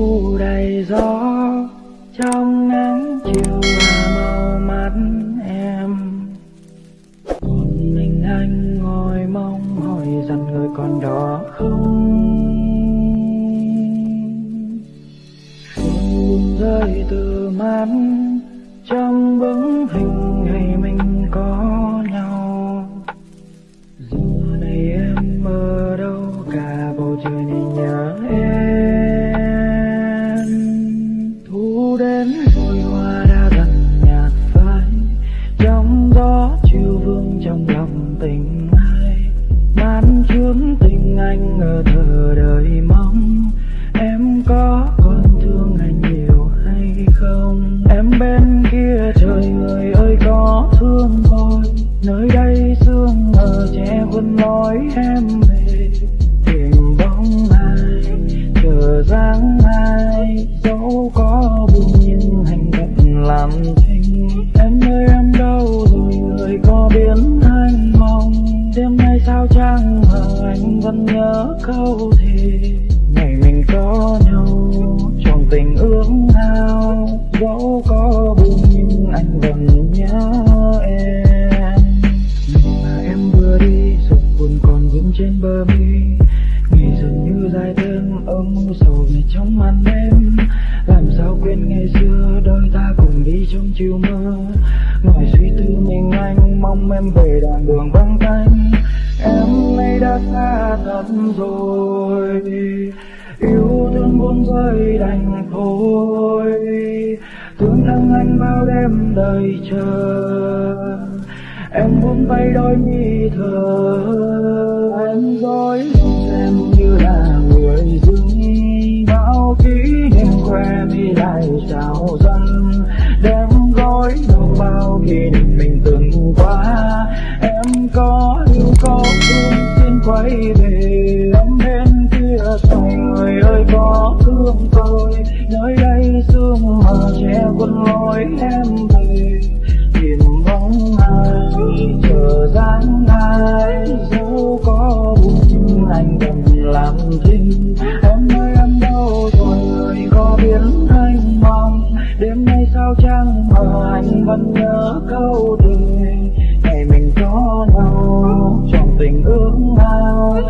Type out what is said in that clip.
thu đầy gió, trong nắng chiều là màu mắt em. Một mình anh ngồi mong hỏi rằng người còn đó không? Rơi từ mắt trong bóng hình anh ở thờ đời mong. Em có còn thương anh nhiều hay không? Em bên kia trời người ơi có thương tôi. Nơi đây sương mờ che khuôn nói em vẫn nhớ câu thề. Ngày mình có nhau, trong tình ước ao, dẫu có buồn nhưng anh vẫn nhớ em. Mà em vừa đi, rồi buồn còn vương trên bờ mi. Ngày dường như dài thêm âm u sầu về trong màn đêm. Làm sao quên ngày xưa, đôi ta cùng đi trong chiều mưa ngồi suy tư mình anh, mong em về đoạn đường vắng tay đã xa thật rồi. Yêu thương buông rơi đành thôi thương thân anh bao đêm đời chờ. Em buông tay đôi mi thờ. Em dối em như là người dưng bao kỷ niệm khoe mi lại trào dâng. Đem gói đâu bao kỷ niệm mình từng qua. Em có yêu có thương quay về, ấm bên kia người ơi, có thương tôi. Nơi đây sương mà che quân lối em về. Tìm bóng ai chờ dáng ai dẫu có buồn anh đừng làm thinh em ơi, em đâu rồi người có biến anh mong. Đêm nay sao chẳng mà anh vẫn nhớ câu tình nào trong tình ước ao